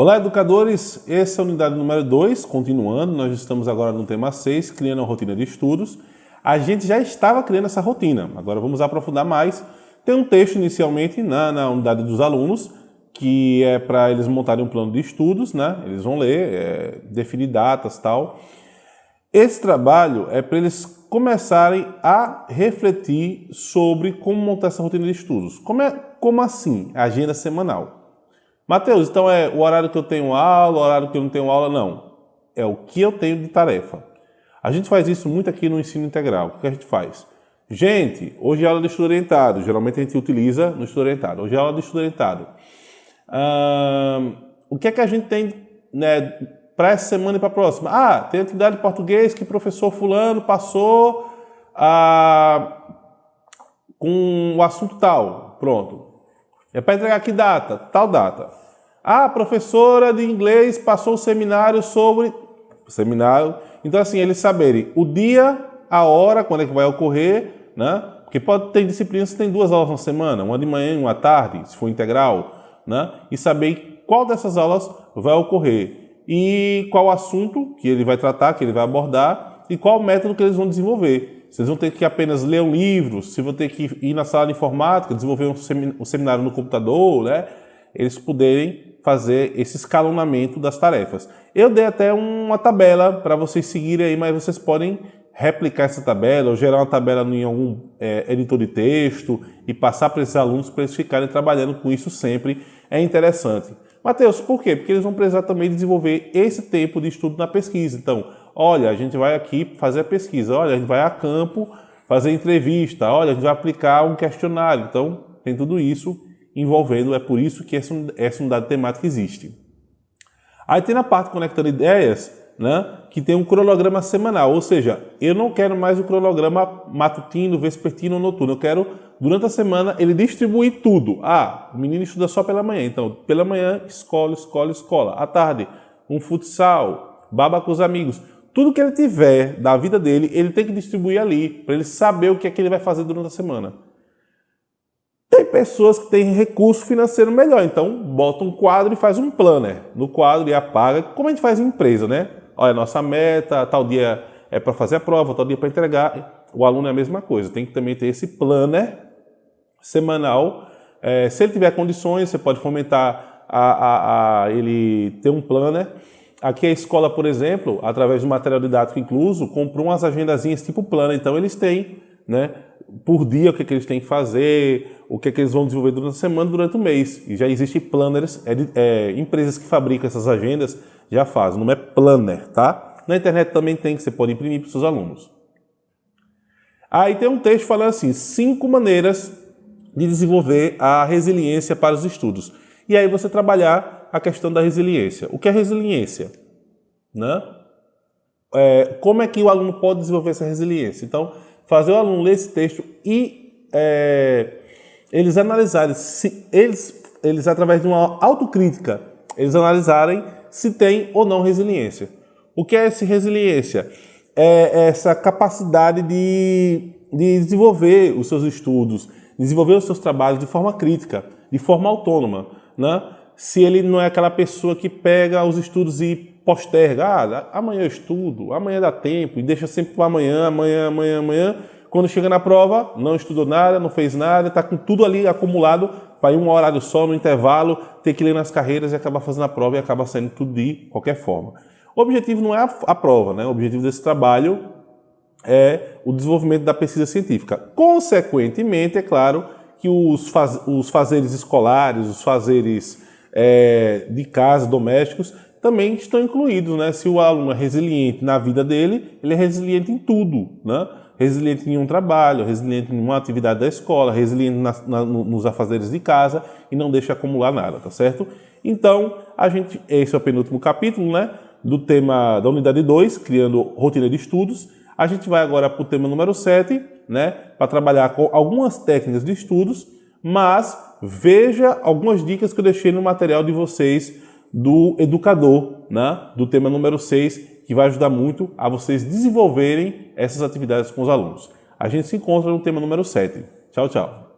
Olá, educadores! Essa é a unidade número 2, continuando, nós estamos agora no tema 6, criando a rotina de estudos. A gente já estava criando essa rotina, agora vamos aprofundar mais. Tem um texto inicialmente na, na unidade dos alunos, que é para eles montarem um plano de estudos, né? Eles vão ler, é, definir datas tal. Esse trabalho é para eles começarem a refletir sobre como montar essa rotina de estudos. Como, é, como assim? Agenda semanal. Mateus, então é o horário que eu tenho aula, o horário que eu não tenho aula? Não. É o que eu tenho de tarefa. A gente faz isso muito aqui no ensino integral. O que a gente faz? Gente, hoje é aula de estudo orientado. Geralmente a gente utiliza no estudo orientado. Hoje é aula de estudo orientado. o que é que a gente tem né, para essa semana e para a próxima? Ah, tem atividade de português que o professor fulano passou ah, com o assunto tal. Pronto. É para entregar que data? Tal data. Ah, a professora de inglês passou o seminário sobre... Seminário. Então, assim, eles saberem o dia, a hora, quando é que vai ocorrer, né? Porque pode ter disciplinas que tem duas aulas na semana, uma de manhã e uma tarde, se for integral, né? E saber qual dessas aulas vai ocorrer e qual assunto que ele vai tratar, que ele vai abordar e qual método que eles vão desenvolver. Vocês vão ter que apenas ler um livro, se vão ter que ir na sala de informática, desenvolver um seminário no computador, né? Eles poderem fazer esse escalonamento das tarefas. Eu dei até uma tabela para vocês seguirem aí, mas vocês podem replicar essa tabela ou gerar uma tabela em algum é, editor de texto e passar para esses alunos para eles ficarem trabalhando com isso sempre. É interessante. Mateus, por quê? Porque eles vão precisar também desenvolver esse tempo de estudo na pesquisa. Então, olha, a gente vai aqui fazer a pesquisa, olha, a gente vai a campo fazer entrevista, olha, a gente vai aplicar um questionário. Então, tem tudo isso envolvendo, é por isso que essa, unidade temática existe. Aí tem na parte conectando ideias, né, que tem um cronograma semanal, ou seja, eu não quero mais o cronograma matutino, vespertino noturno, eu quero, durante a semana, ele distribuir tudo. Ah, o menino estuda só pela manhã, então, pela manhã, escola, escola, escola. À tarde, um futsal, baba com os amigos. Tudo que ele tiver da vida dele, ele tem que distribuir ali, para ele saber o que é que ele vai fazer durante a semana. Tem pessoas que têm recurso financeiro melhor, então bota um quadro e faz um planner no quadro e apaga, como a gente faz em empresa, né? Olha, nossa meta, tal dia é para fazer a prova, tal dia para entregar. O aluno é a mesma coisa, tem que também ter esse planner semanal. É, se ele tiver condições, você pode fomentar a, a, a ele ter um planner. Aqui a escola, por exemplo, através do material didático incluso, comprou umas agendazinhas tipo planner, então eles têm né, por dia o que, é que eles têm que fazer, o que, é que eles vão desenvolver durante a semana, durante o mês. E já existem planners, é, é, empresas que fabricam essas agendas já fazem, não é planner, tá? Na internet também tem, que você pode imprimir para os seus alunos. Aí tem um texto falando assim, cinco maneiras de desenvolver a resiliência para os estudos. E aí você trabalhar a questão da resiliência. O que é resiliência? Né? É, como é que o aluno pode desenvolver essa resiliência? Então, fazer o aluno ler esse texto e é, eles analisarem, se eles, eles através de uma autocrítica, eles analisarem se tem ou não resiliência. O que é essa resiliência? É essa capacidade de, de desenvolver os seus estudos, desenvolver os seus trabalhos de forma crítica, de forma autônoma. Né? Se ele não é aquela pessoa que pega os estudos e posterga, ah, amanhã eu estudo, amanhã dá tempo, e deixa sempre para amanhã, amanhã, amanhã, amanhã. Quando chega na prova, não estudou nada, não fez nada, está com tudo ali acumulado para ir um horário só, no intervalo, ter que ler nas carreiras e acabar fazendo a prova e acaba saindo tudo de qualquer forma. O objetivo não é a, a prova, né? o objetivo desse trabalho é o desenvolvimento da pesquisa científica. Consequentemente, é claro que os, faz, os fazeres escolares, os fazeres é, de casa, domésticos, também estão incluídos, né? Se o aluno é resiliente na vida dele, ele é resiliente em tudo, né? Resiliente em um trabalho, resiliente em uma atividade da escola, resiliente na, na, nos afazeres de casa e não deixa acumular nada, tá certo? Então, a gente, esse é o penúltimo capítulo, né? Do tema da unidade 2, criando rotina de estudos. A gente vai agora para o tema número 7, né? Para trabalhar com algumas técnicas de estudos, mas veja algumas dicas que eu deixei no material de vocês do educador, né, do tema número 6, que vai ajudar muito a vocês desenvolverem essas atividades com os alunos. A gente se encontra no tema número 7. Tchau, tchau.